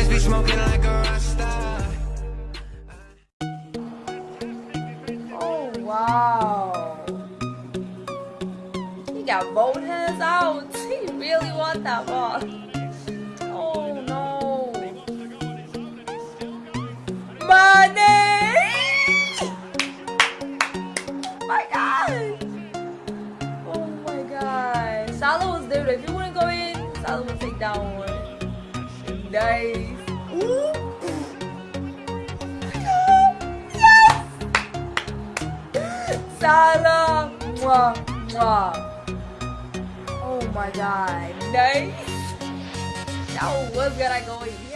always be smoking like a rock star. Oh wow. He got both hands out. He really want that ball. Oh no. Money! my god! Oh my god. Salah was there. If you wouldn't Nice. Ooh. Salah. Mwah, mwah. Oh my god. Nice. That was gonna go in.